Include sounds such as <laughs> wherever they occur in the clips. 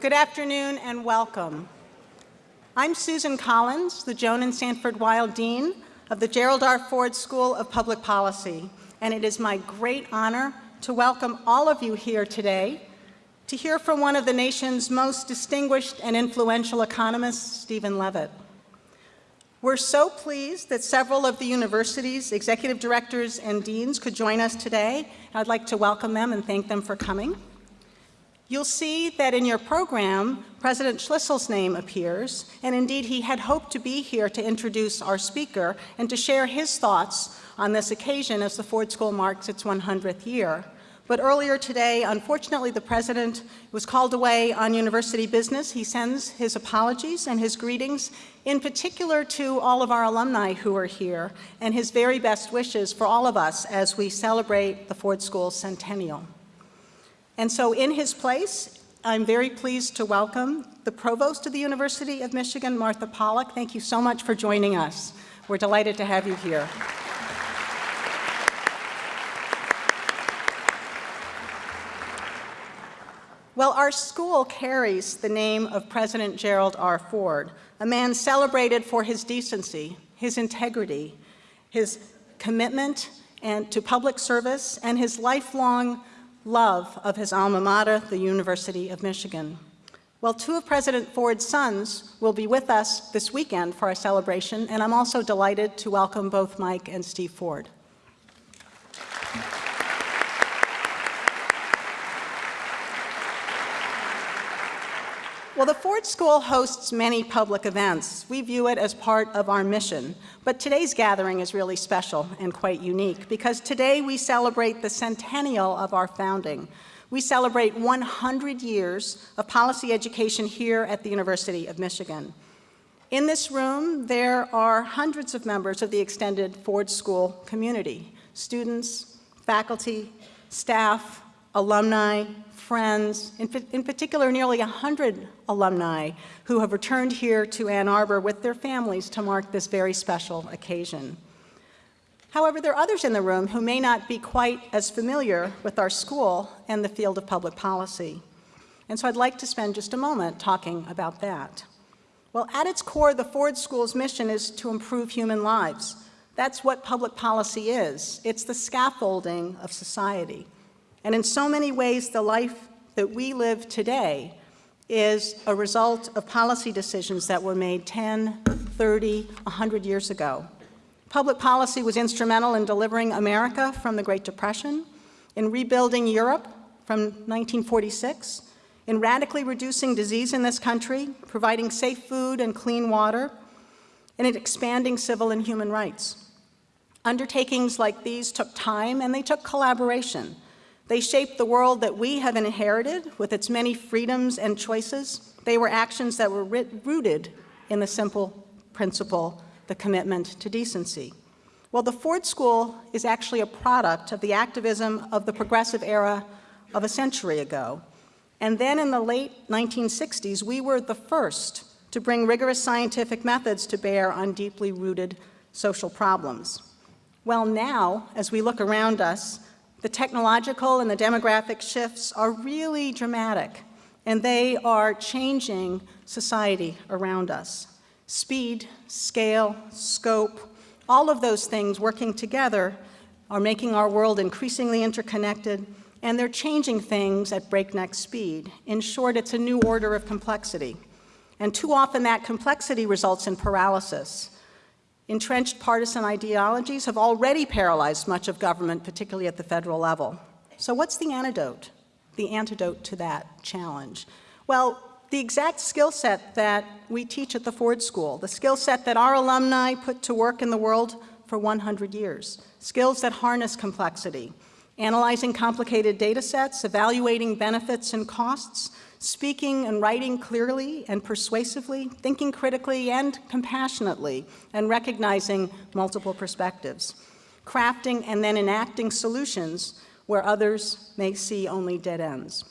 Good afternoon and welcome. I'm Susan Collins, the Joan and Sanford Weill Dean of the Gerald R. Ford School of Public Policy, and it is my great honor to welcome all of you here today to hear from one of the nation's most distinguished and influential economists, Stephen Levitt. We're so pleased that several of the university's executive directors and deans could join us today. I'd like to welcome them and thank them for coming. You'll see that in your program, President Schlissel's name appears, and indeed he had hoped to be here to introduce our speaker and to share his thoughts on this occasion as the Ford School marks its 100th year. But earlier today, unfortunately, the president was called away on university business. He sends his apologies and his greetings, in particular to all of our alumni who are here, and his very best wishes for all of us as we celebrate the Ford School centennial. And so in his place, I'm very pleased to welcome the provost of the University of Michigan, Martha Pollack. Thank you so much for joining us. We're delighted to have you here. Well, our school carries the name of President Gerald R. Ford, a man celebrated for his decency, his integrity, his commitment and to public service, and his lifelong love of his alma mater, the University of Michigan. Well, two of President Ford's sons will be with us this weekend for our celebration, and I'm also delighted to welcome both Mike and Steve Ford. Well, the Ford School hosts many public events. We view it as part of our mission. But today's gathering is really special and quite unique because today we celebrate the centennial of our founding. We celebrate 100 years of policy education here at the University of Michigan. In this room, there are hundreds of members of the extended Ford School community, students, faculty, staff, alumni, friends, in, in particular nearly 100 alumni who have returned here to Ann Arbor with their families to mark this very special occasion. However, there are others in the room who may not be quite as familiar with our school and the field of public policy. And so I'd like to spend just a moment talking about that. Well, at its core, the Ford School's mission is to improve human lives. That's what public policy is. It's the scaffolding of society. And in so many ways, the life that we live today is a result of policy decisions that were made 10, 30, 100 years ago. Public policy was instrumental in delivering America from the Great Depression, in rebuilding Europe from 1946, in radically reducing disease in this country, providing safe food and clean water, and in expanding civil and human rights. Undertakings like these took time and they took collaboration. They shaped the world that we have inherited with its many freedoms and choices. They were actions that were rooted in the simple principle, the commitment to decency. Well, the Ford School is actually a product of the activism of the progressive era of a century ago. And then in the late 1960s, we were the first to bring rigorous scientific methods to bear on deeply rooted social problems. Well, now, as we look around us, the technological and the demographic shifts are really dramatic, and they are changing society around us. Speed, scale, scope, all of those things working together are making our world increasingly interconnected, and they're changing things at breakneck speed. In short, it's a new order of complexity. And too often that complexity results in paralysis. Entrenched partisan ideologies have already paralyzed much of government, particularly at the federal level. So what's the antidote? The antidote to that challenge? Well, the exact skill set that we teach at the Ford School, the skill set that our alumni put to work in the world for 100 years, skills that harness complexity, analyzing complicated data sets, evaluating benefits and costs, speaking and writing clearly and persuasively, thinking critically and compassionately, and recognizing multiple perspectives, crafting and then enacting solutions where others may see only dead ends.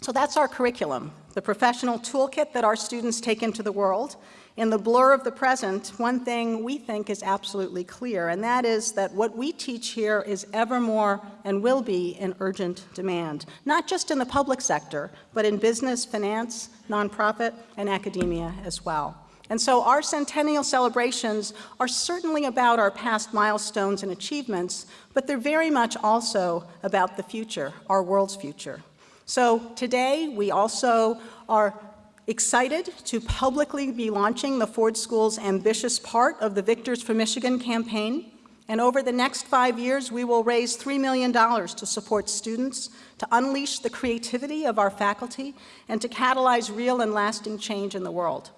So that's our curriculum, the professional toolkit that our students take into the world. In the blur of the present, one thing we think is absolutely clear, and that is that what we teach here is ever more and will be in urgent demand, not just in the public sector, but in business, finance, nonprofit, and academia as well. And so our centennial celebrations are certainly about our past milestones and achievements, but they're very much also about the future, our world's future. So today we also are excited to publicly be launching the Ford School's ambitious part of the Victors for Michigan campaign. And over the next five years, we will raise $3 million to support students, to unleash the creativity of our faculty, and to catalyze real and lasting change in the world.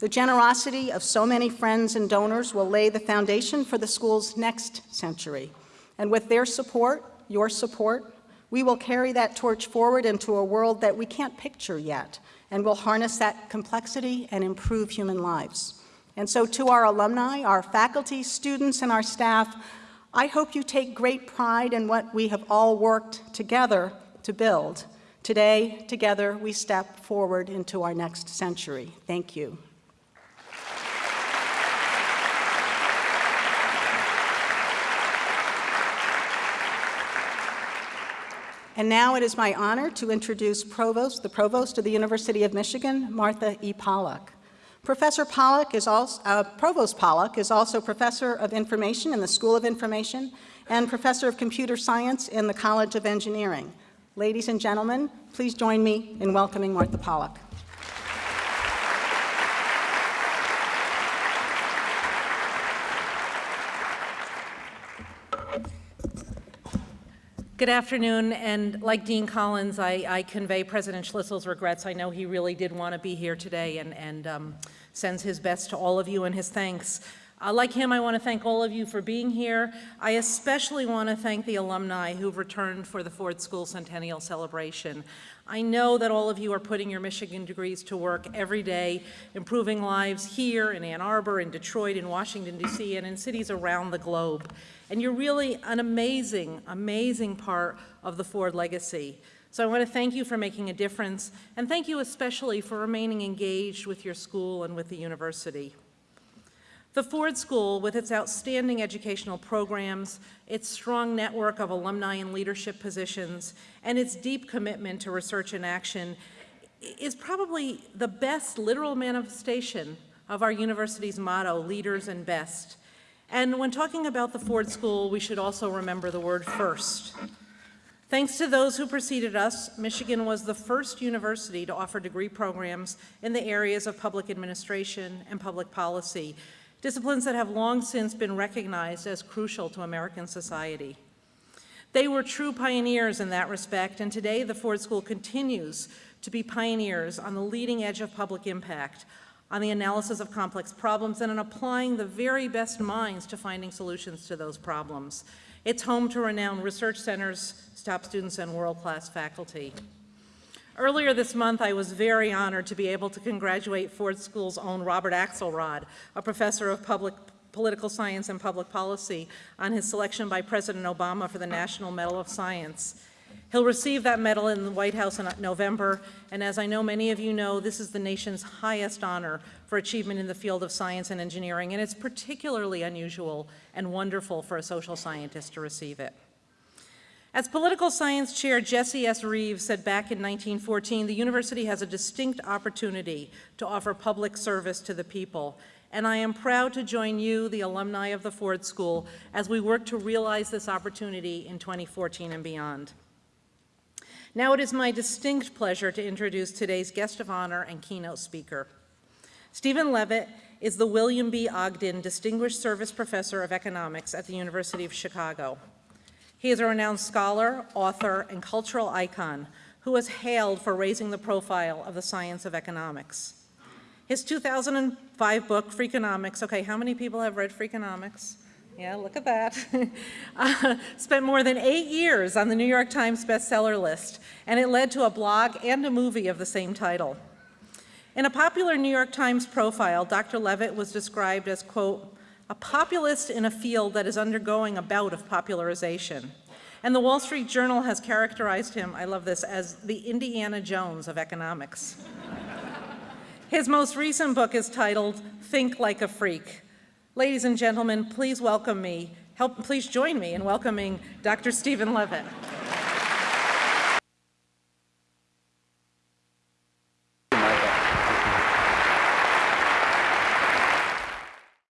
The generosity of so many friends and donors will lay the foundation for the school's next century. And with their support, your support, we will carry that torch forward into a world that we can't picture yet, and will harness that complexity and improve human lives. And so to our alumni, our faculty, students, and our staff, I hope you take great pride in what we have all worked together to build. Today, together, we step forward into our next century. Thank you. And now it is my honor to introduce Provost, the Provost of the University of Michigan, Martha E. Pollack. Professor Pollack is also, uh, Provost Pollack is also Professor of Information in the School of Information and Professor of Computer Science in the College of Engineering. Ladies and gentlemen, please join me in welcoming Martha Pollack. Good afternoon, and like Dean Collins, I, I, convey President Schlissel's regrets. I know he really did want to be here today and, and um, sends his best to all of you and his thanks. Uh, like him, I want to thank all of you for being here. I especially want to thank the alumni who've returned for the Ford School Centennial Celebration. I know that all of you are putting your Michigan degrees to work every day, improving lives here in Ann Arbor, in Detroit, in Washington, D.C., and in cities around the globe. And you're really an amazing, amazing part of the Ford legacy. So I want to thank you for making a difference, and thank you especially for remaining engaged with your school and with the university. The Ford School, with its outstanding educational programs, its strong network of alumni and leadership positions, and its deep commitment to research and action, is probably the best literal manifestation of our university's motto, leaders and best. And when talking about the Ford School, we should also remember the word first. Thanks to those who preceded us, Michigan was the first university to offer degree programs in the areas of public administration and public policy, disciplines that have long since been recognized as crucial to American society. They were true pioneers in that respect, and today the Ford School continues to be pioneers on the leading edge of public impact, on the analysis of complex problems and on applying the very best minds to finding solutions to those problems. It's home to renowned research centers, top students, and world-class faculty. Earlier this month, I was very honored to be able to congratulate Ford School's own Robert Axelrod, a professor of public political science and public policy, on his selection by President Obama for the National Medal of Science. He'll receive that medal in the White House in November, and as I know many of you know, this is the nation's highest honor for achievement in the field of science and engineering, and it's particularly unusual and wonderful for a social scientist to receive it. As political science chair Jesse S. Reeves said back in 1914, the university has a distinct opportunity to offer public service to the people, and I am proud to join you, the alumni of the Ford School, as we work to realize this opportunity in 2014 and beyond. Now it is my distinct pleasure to introduce today's guest of honor and keynote speaker. Stephen Levitt is the William B. Ogden Distinguished Service Professor of Economics at the University of Chicago. He is a renowned scholar, author, and cultural icon who is hailed for raising the profile of the science of economics. His 2005 book, Freakonomics, okay, how many people have read Freakonomics? Yeah, look at that. <laughs> uh, spent more than eight years on the New York Times bestseller list, and it led to a blog and a movie of the same title. In a popular New York Times profile, Dr. Levitt was described as, quote, a populist in a field that is undergoing a bout of popularization. And the Wall Street Journal has characterized him, I love this, as the Indiana Jones of economics. <laughs> His most recent book is titled Think Like a Freak. Ladies and gentlemen, please welcome me, help, please join me in welcoming Dr. Stephen Levitt.